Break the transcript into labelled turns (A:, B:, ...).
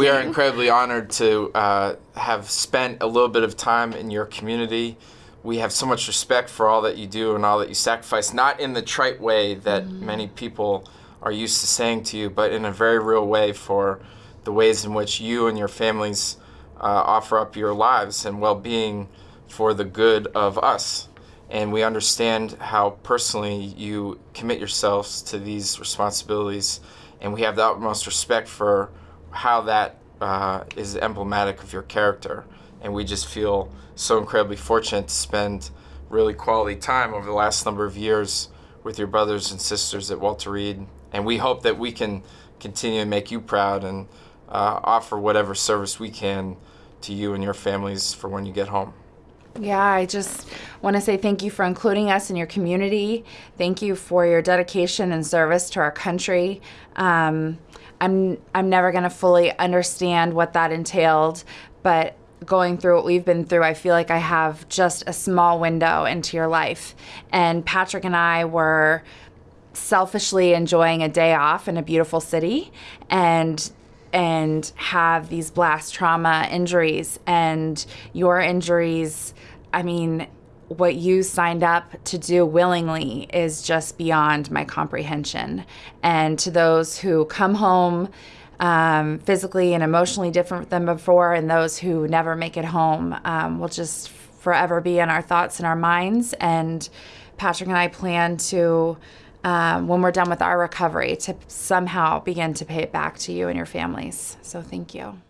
A: We are incredibly honored to uh, have spent a little bit of time in your community. We have so much respect for all that you do and all that you sacrifice, not in the trite way that many people are used to saying to you, but in a very real way for the ways in which you and your families uh, offer up your lives and well being for the good of us. And we understand how personally you commit yourselves to these responsibilities, and we have the utmost respect for how that uh, is emblematic of your character. And we just feel so incredibly fortunate to spend really quality time over the last number of years with your brothers and sisters at Walter Reed. And we hope that we can continue to make you proud and uh, offer whatever service we can to you and your families for when you get home.
B: Yeah, I just want to say thank you for including us in your community. Thank you for your dedication and service to our country. Um, I'm I'm never going to fully understand what that entailed, but going through what we've been through, I feel like I have just a small window into your life. And Patrick and I were selfishly enjoying a day off in a beautiful city and and have these blast trauma injuries and your injuries i mean what you signed up to do willingly is just beyond my comprehension and to those who come home um, physically and emotionally different than before and those who never make it home um, will just forever be in our thoughts and our minds and patrick and i plan to um, when we're done with our recovery to somehow begin to pay it back to you and your families. So thank you.